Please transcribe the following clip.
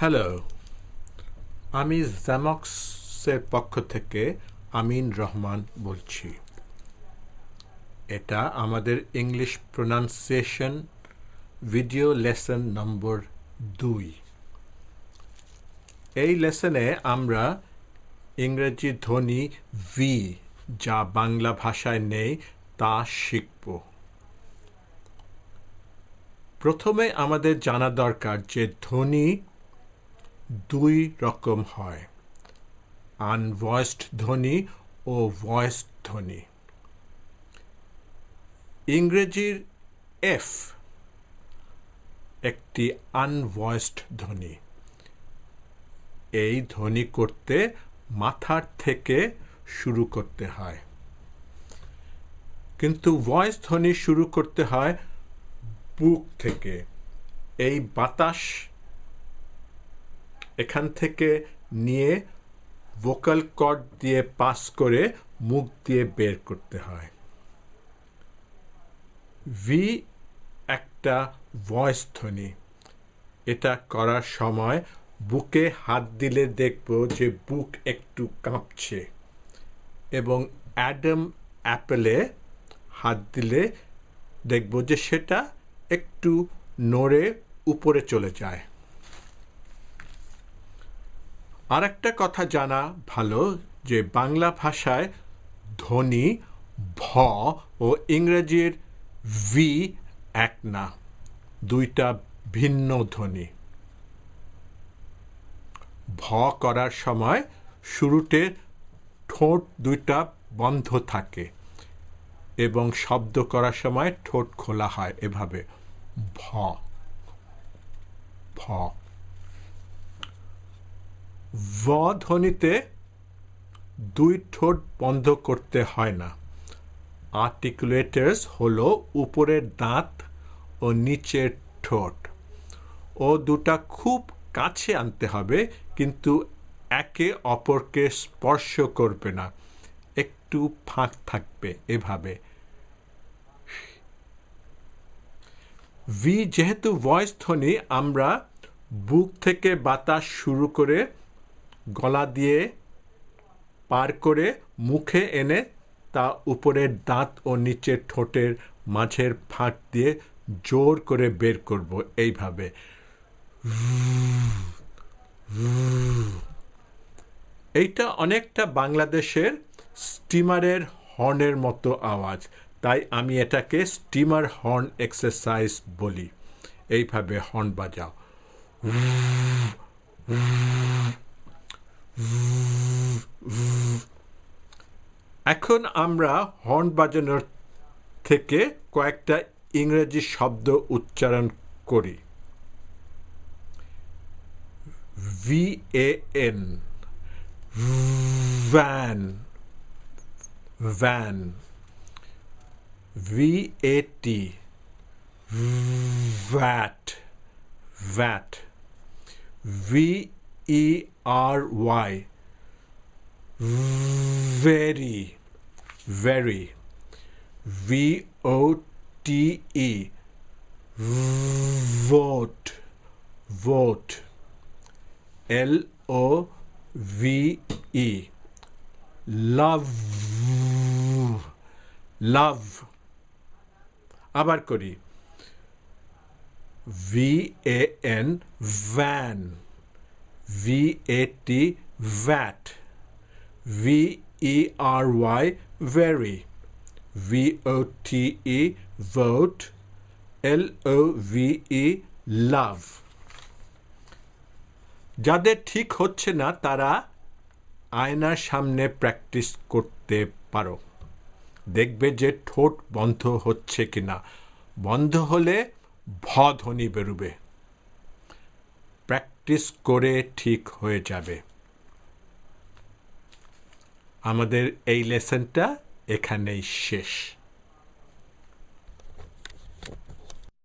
Hello আমি জ্যামক্সের পক্ষ থেকে আমিন রহমান বলছি। এটা আমাদের English pronunciation video lesson number দুই। এই লেসনে আমরা ইংরেজি ধ্বনি ভি যা বাংলা ভাষায় নেই তা শিখব। প্রথমে আমাদের জানা দরকার যে ধ্বনি দুই রকম হয়। আনভয়েসড ধ্বনি ও ভয়েসড ধ্বনি। ইংরেজির এফ একটি আনভয়েসড ধ্বনি। এই ধ্বনি করতে মাথার থেকে শুরু করতে হয়। কিন্তু ভয়েস ধ্বনি শুরু করতে হয় বুক থেকে। এই বাতাস এখান থেকে নিয়ে ভোকাল কর্ড দিয়ে পাস করে মুখ দিয়ে বের করতে হয়। ভি একটা ভয়েস ধ্বনি। এটা করার সময় বুকে হাত দিলে দেখব যে বুক একটু কাঁপছে এবং অ্যাডাম অ্যাপেলে হাত দিলে দেখব যে সেটা একটু নড়ে উপরে চলে যায়। আর একটা কথা জানা ভালো যে বাংলা ভাষায় ধ্বনি ভ ও ইংরেজির ভি এক না। দুইটা ভিন্ন ধ্বনি। ভ করার সময় শুরুতে ঠোঁট দুইটা বন্ধ থাকে এবং শব্দ করার সময় ঠোঁট খোলা হয় এভাবে। ভ। ভ। ভ ধ্বনিতে দুই ঠোঁট বন্ধ করতে হয় না। আর্টিকুলেটার্স হলো উপরের দাঁত ও নিচের ঠোঁট। ও দুটা খুব কাছে আনতে হবে, কিন্তু একে অপরকে স্পর্শ করবে না। একটু ফাঁক থাকবে এভাবে। ভি যেহেতু ভয়েস ধ্বনি, আমরা বুক থেকে বাতাস শুরু করে গলা দিয়ে পার করে মুখে এনে তা উপরের দাঁত ও নিচের ঠোঁটের মাঝের ফাঁক দিয়ে জোর করে বের করব এইভাবে। এইটা অনেকটা বাংলাদেশের স্টিমারের হর্নের মতো আওয়াজ, তাই আমি এটাকে স্টিমার হর্ন এক্সারসাইজ বলি। এইভাবে হর্ন বাজাও। এখন আমরা হর্ন বাজানোর থেকে কয়েকটা ইংরেজি শব্দ উচ্চারণ করি। V A N van van V A T VAT VAT V E R Y very, very. V O T E. Vote, vote. L O V E. Love, love. আবার করি V A N van V A T vat V E very. V O T E vote. L O V E love. যাদের ঠিক হচ্ছে না, তারা আয়নার সামনে practice করতে পারো। দেখবে যে ঠোঁট বন্ধ হচ্ছে কিনা। বন্ধ হলে ভ ধ্বনি বেরোবে। প্র্যাকটিস করে ঠিক হয়ে যাবে। আমাদের এই লেসনটা এখানেই শেষ।